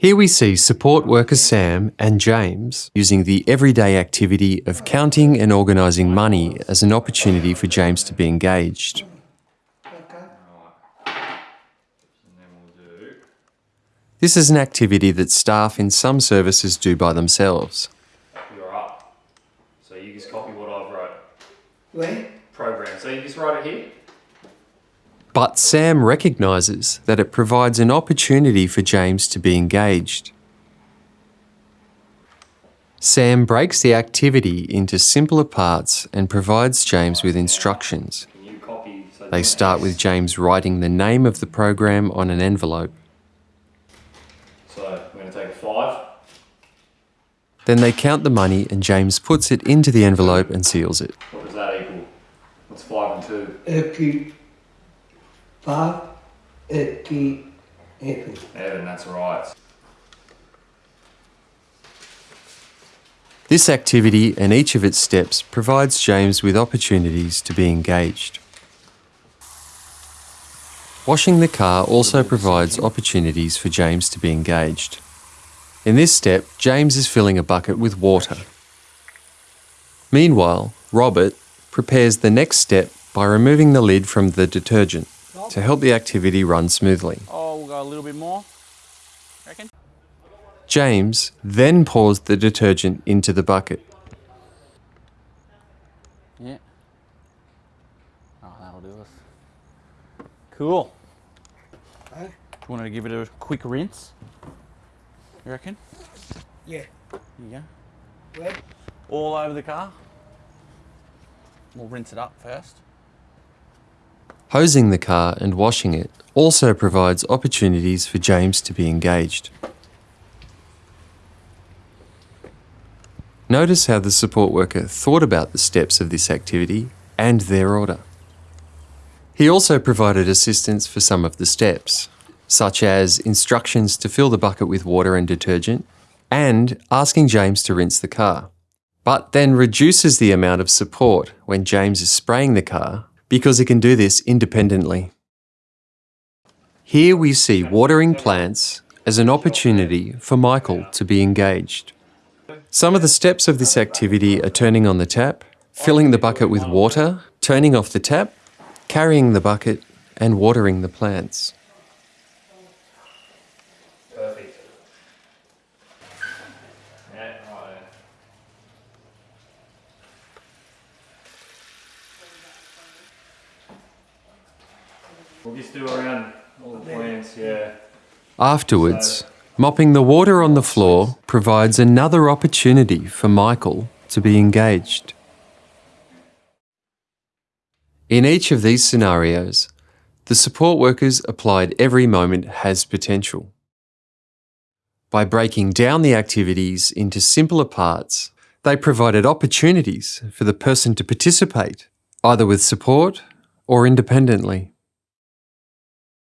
Here we see support worker Sam and James using the everyday activity of counting and organising money as an opportunity for James to be engaged. This is an activity that staff in some services do by themselves. You're up. So you just copy what I've wrote. Where? Program. So you just write it here. But Sam recognises that it provides an opportunity for James to be engaged. Sam breaks the activity into simpler parts and provides James with instructions. Can you copy? So They start with James writing the name of the program on an envelope. So we're going to take a five. Then they count the money and James puts it into the envelope and seals it. What does that equal? What's five and two? Eki. Five. Eki. Evan. Evan, that's right. This activity and each of its steps provides James with opportunities to be engaged. Washing the car also provides opportunities for James to be engaged. In this step, James is filling a bucket with water. Meanwhile, Robert prepares the next step by removing the lid from the detergent to help the activity run smoothly. Oh, we'll go a little bit more. Reckon? James then pours the detergent into the bucket. Yeah. Oh, that'll do us. Cool. Huh? Want to give it a quick rinse? You reckon? Yeah. Here you go. Where? All over the car. We'll rinse it up first. Hosing the car and washing it also provides opportunities for James to be engaged. Notice how the support worker thought about the steps of this activity and their order. He also provided assistance for some of the steps, such as instructions to fill the bucket with water and detergent, and asking James to rinse the car, but then reduces the amount of support when James is spraying the car because he can do this independently. Here we see watering plants as an opportunity for Michael to be engaged. Some of the steps of this activity are turning on the tap, filling the bucket with water, turning off the tap, carrying the bucket, and watering the plants. We'll just do around all the plants, yeah. Afterwards, mopping the water on the floor provides another opportunity for Michael to be engaged. In each of these scenarios, the support workers applied every moment has potential. By breaking down the activities into simpler parts, they provided opportunities for the person to participate, either with support or independently.